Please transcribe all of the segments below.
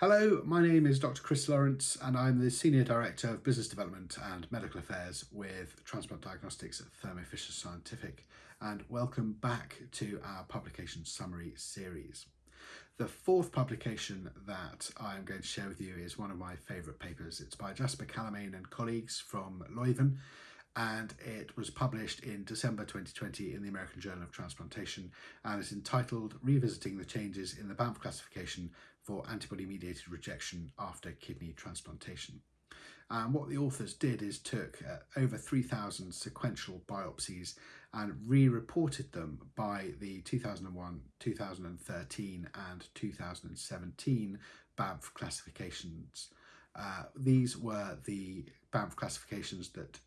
Hello, my name is Dr. Chris Lawrence and I'm the Senior Director of Business Development and Medical Affairs with Transplant Diagnostics at Thermo Fisher Scientific and welcome back to our publication summary series. The fourth publication that I'm going to share with you is one of my favourite papers. It's by Jasper Callemeyn and colleagues from Leuven and it was published in December 2020 in the American Journal of Transplantation and is entitled Revisiting the Changes in the Banff Classification for Antibody-Mediated Rejection After Kidney Transplantation. And what the authors did is took uh, over 3,000 sequential biopsies and re-reported them by the 2001, 2013 and 2017 Banff classifications. Uh, these were the Banff classifications that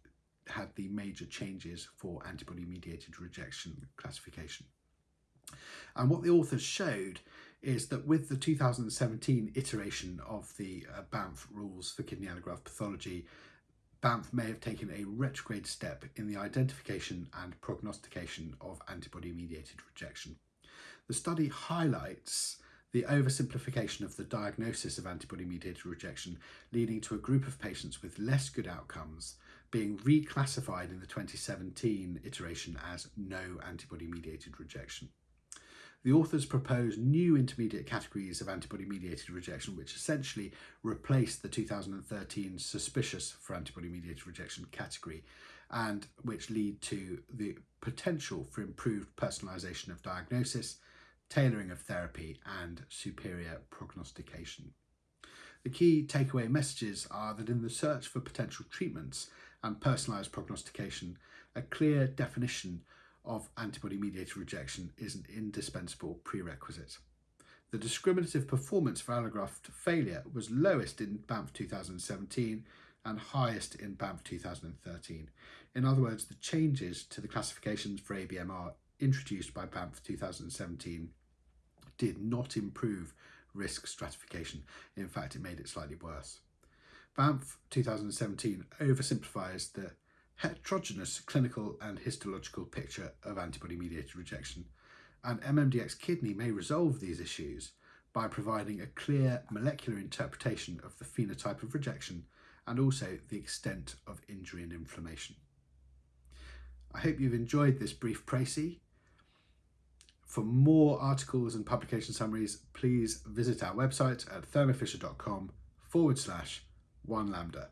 had the major changes for antibody-mediated rejection classification. And what the authors showed is that with the 2017 iteration of the uh, Banff rules for kidney allograft pathology, Banff may have taken a retrograde step in the identification and prognostication of antibody-mediated rejection. The study highlights the oversimplification of the diagnosis of antibody-mediated rejection leading to a group of patients with less good outcomes being reclassified in the 2017 iteration as no antibody-mediated rejection. The authors propose new intermediate categories of antibody-mediated rejection which essentially replace the 2013 suspicious for antibody-mediated rejection category and which lead to the potential for improved personalisation of diagnosis, tailoring of therapy and superior prognostication. The key takeaway messages are that in the search for potential treatments and personalised prognostication, a clear definition of antibody-mediated rejection is an indispensable prerequisite. The discriminative performance for allograft failure was lowest in Banff 2017 and highest in Banff 2013. In other words, the changes to the classifications for ABMR introduced by Banff 2017 did not improve risk stratification. In fact, it made it slightly worse. Banff 2017 oversimplifies the heterogeneous clinical and histological picture of antibody-mediated rejection, and MMDX kidney may resolve these issues by providing a clear molecular interpretation of the phenotype of rejection and also the extent of injury and inflammation. I hope you've enjoyed this brief précis. For more articles and publication summaries, please visit our website at thermofisher.com forward slash one lambda.